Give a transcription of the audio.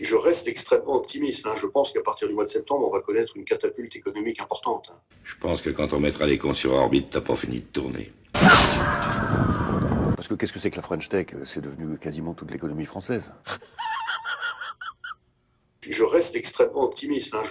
Je reste extrêmement optimiste. hein. Je pense qu'à partir du mois de septembre, on va connaître une catapulte économique importante. Hein. Je pense que quand on mettra les cons sur orbite, t'as pas fini de tourner. Parce que qu'est-ce que c'est que la French Tech? C'est devenu quasiment toute l'économie française. Je reste extrêmement optimiste. hein.